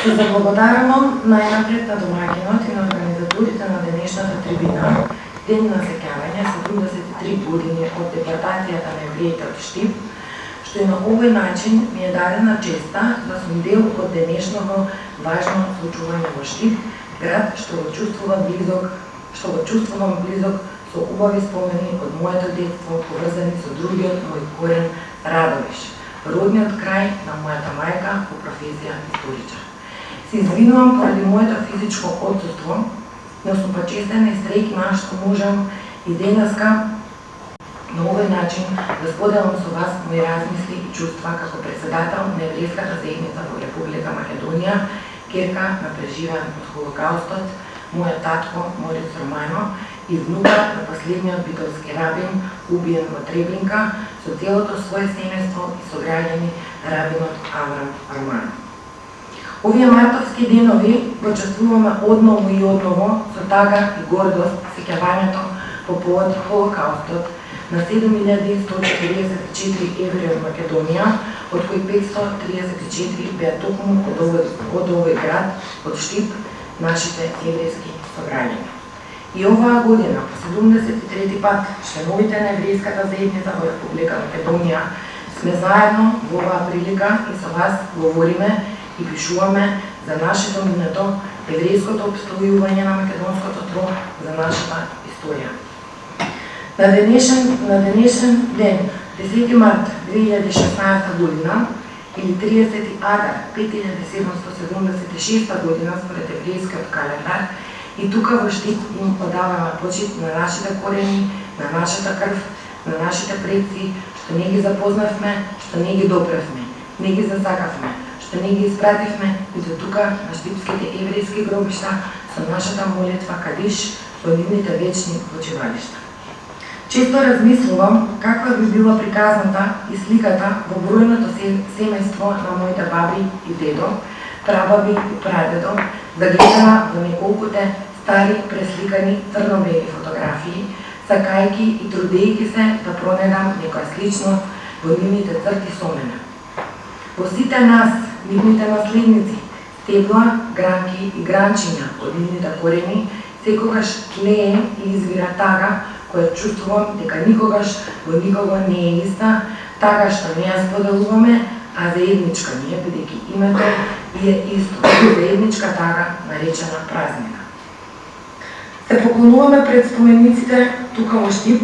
Се заблагодарувам најнапред на домаќинот и на организаторите на денешната трибина, Ден на сеќавање 73 години од депортацијата на евреите од Штип, што и на овој начин ми е дадена честа да сум дел од денешното важно случување во Штип, град што го чувствувам близок, што го чувствувам близок со убави спомени од моето детство поврзани со другиот мој корен Радовиш, родниот крај на мојата мајка по професија историчар. Се извинувам поради моето физичко отсутство, но сум почестена и среќна што можам и денеска на овој начин да споделам со вас мои размисли и чувства како председател на еврејската заедница во Република Македонија, керка на преживеан од Холокаустот, мојот татко Морис Романо и внука на последниот битолски рабин, убиен во Треблинка, со целото свое семејство и сограѓани рабинот Аврам Романо. Овие мартовски денови го чувствуваме одново и одново со тага и гордост сеќавањето по повод Холокаустот на 7144 евреи од Македонија, од кои 534 беа токму од овој, од овој град, од Штип, нашите еврејски сограѓани. И оваа година, по 73-ти пат, членовите на еврејската заедница во Република Македонија, сме заедно во оваа прилика и со вас говориме и пишуваме за нашето минато, еврејското обстојување на македонското тро, за нашата историја. На денешен, на денешен ден, 10 март 2016 година, или 30 адар 5776 година според еврејскиот календар, и тука во Штип им подаваме почит на нашите корени, на нашата крв, на нашите предци, што не ги запознавме, што не ги допревме, не ги засакавме, што не ги испративме и до тука на штипските еврејски гробишта со нашата молитва кадиш во нивните вечни почивалишта. Често размислувам каква би била приказната и сликата во бројното семејство на моите баби и дедо, прабаби и прадедо, да гледала во неколкуте стари пресликани црно-бели фотографии, сакајки и трудејки се да пронедам некоја сличност во нивните црти со мене. Во сите нас нивните наследници, стебла, гранки и гранчиња од нивните корени, секогаш тлее и извира тага која чувствувам дека никогаш во никого не е иста, тага што не ја споделуваме, а заедничка ни е, бидејќи името и е исто, заедничка тага наречена празнина. Се поклонуваме пред спомениците тука во Штип,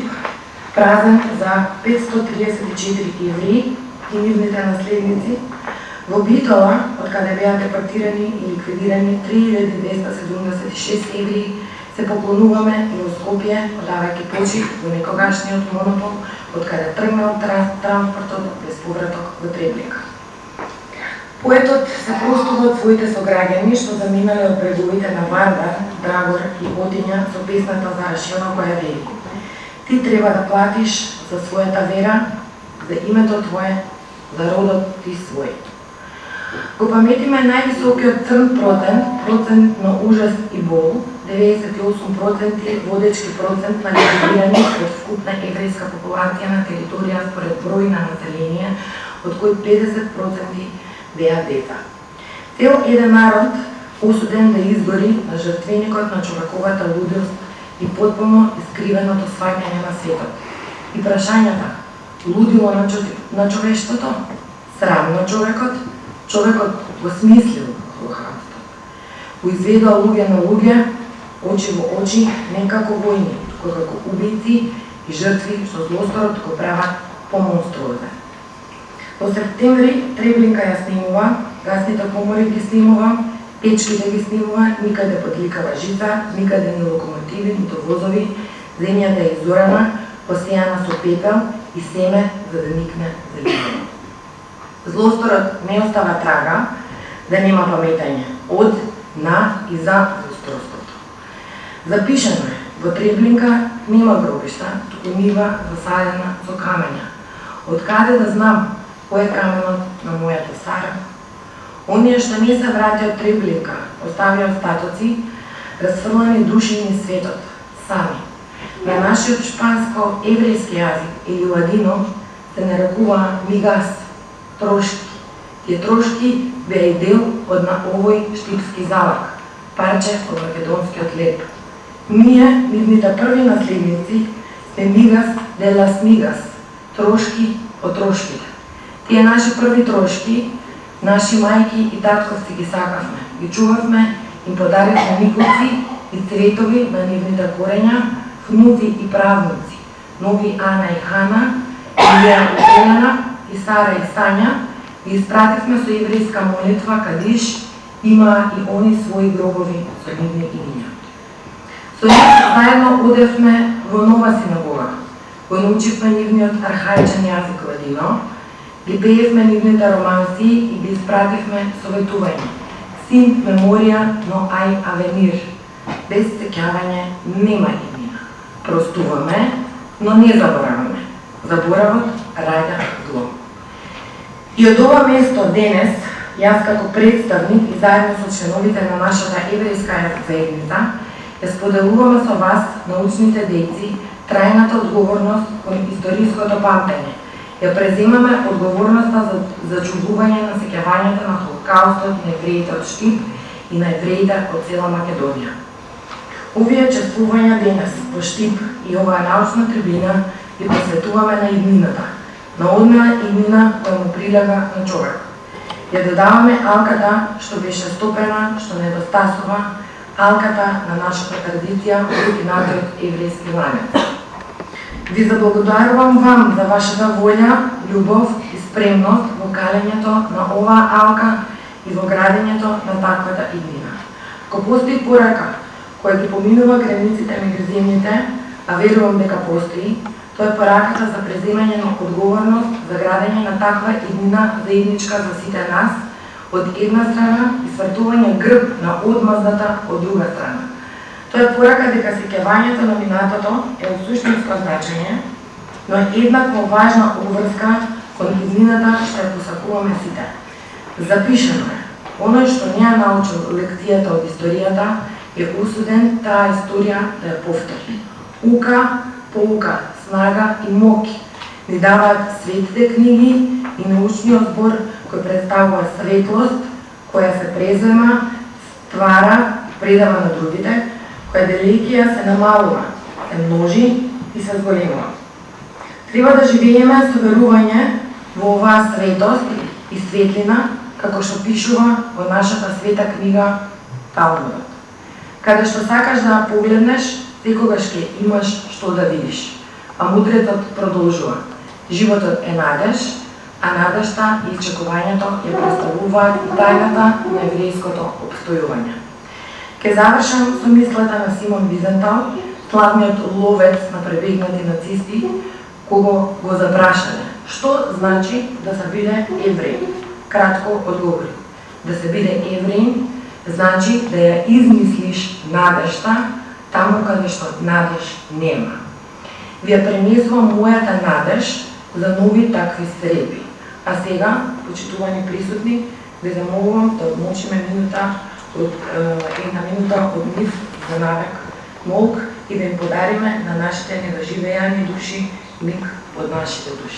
празен за 534 евреи и нивните наследници, Во Битола, од каде беа депортирани и ликвидирани 3276 евреи, се поклонуваме и во Скопје, одавајќи почит во некогашниот монопол, од каде тргнал транспортот без повраток во Треблика. Поетот се простува од своите сограѓани што заминале од бреговите на Вардар, Драгор и Одиња со песната за Рашено која вели Ти треба да платиш за својата вера, за името Твое, за родот ти свој. Го паметиме највисокиот црн процент, процент на ужас и бол, 98% водечки процент на ликвидирани од вкупна еврејска популација на територија според број на население, од кои 50% беа деца. Цел еден народ осуден да изгори на жртвеникот на човековата лудост и потполно искривеното сваќање на светот. И прашањата, лудило на човештото? срам на човекот, човекот го смислил Холокаустот. Го изведал луѓе на луѓе, очи во очи, не како војни, туку како убици и жртви што злосторот го прават помонструозен. Во септември Треблинка ја снимува, гасните комори ги снимува, печките ги снимува, никаде подликава жица, никаде ни локомотиви, нито возови, земјата е изорана, посејана со пепел и семе за да никне за Злосторот не остава трага, да нема паметање од, на и за злосторството. Запишено е, во Треблинка нема гробишта, туку нива засадена со камења. Од каде да знам кој е каменот на мојата стара? Оние што не се врати од Треблинка, оставија остатоци, разфрлани души ни светот, сами. На нашиот шпанско-еврејски јазик или ладино се нарекува мигас, трошки, Тие трошки беа и дел од на овој штипски залак, парче од македонскиот леп. Ние, нивните први наследници, сме мигас де лас мигас, трошки од трошките. Тие наши први трошки, наши мајки и татковци ги сакавме, ги чувавме, им подаривме никоци и цветови на нивните корења, внуци и правници, нови Ана и Хана, Илија и Елена, и Сара и Сања, ги испративме со еврејска молитва Кадиш, има и они своји гробови со нивни имиња. Со нив заедно одевме во нова синагога, го научивме нивниот архаичен јазик ладино, ги пеевме нивните романси и ги испративме советување. Син меморија, но ај авенир. Без сеќавање нема имена. Простуваме, но не забораваме. Заборавот раѓа зло. И од ова место денес, јас како представник и заедно со членовите на нашата еврејска заедница, ја споделуваме со вас, научните дејци, трајната одговорност кон историското памтење. Ја преземаме одговорноста за зачувување на сеќавањето на Холокаустот на евреите од Штип и на евреите од цела Македонија. Овие чествувања денес во Штип и оваа научна трибина ги посветуваме на иднината, на одна иднина која му прилега на човек. Ја додаваме алката што беше стопена, што недостасува, алката на нашата традиција, оригиналниот еврејски ланец. Ви заблагодарувам вам за вашата волја, љубов и спремност во калењето на оваа алка и во градењето на таквата иднина. Ко постои порака која ги поминува границите меѓу земјите, а верувам дека постои, тоа е пораката за преземање на одговорност за градење на таква иднина заедничка за сите нас, од една страна и свртување грб на одмазната од друга страна. Тоа е порака дека сеќавањето на минатото е од суштинско значење, но е еднакво важна обврска кон иднината што ја посакуваме сите. Запишено е, оној што не ја научил лекцијата од историјата е усуден таа историја да ја повтори. Ука, полука, снага и моки ни даваат светите книги и научниот збор кој представува светлост, која се презема, ствара, предава на другите, која делегија се намалува, се множи и се зголемува. Треба да живееме со верување во оваа светост и светлина, како што пишува во нашата света книга Талмудот. Каде што сакаш да погледнеш, секогаш ќе имаш што да видиш. А мудрецот продолжува. Животот е надеж, а надежта и чекувањето ја представуваат и тајната на еврејското обстојување. Ке завршам со мислата на Симон Визентал, славниот ловец на пребегнати нацисти, кого го запрашале. Што значи да се биде евреј? Кратко одговори. Да се биде евреј значи да ја измислиш надежта таму каде што надеж нема. Ви ја пренесувам мојата надеж за нови такви среби. А сега, почитувани присутни, ве замолувам да одмочиме минута од една минута од нив за навек молк и да им подариме на нашите недоживеани души миг од нашите души.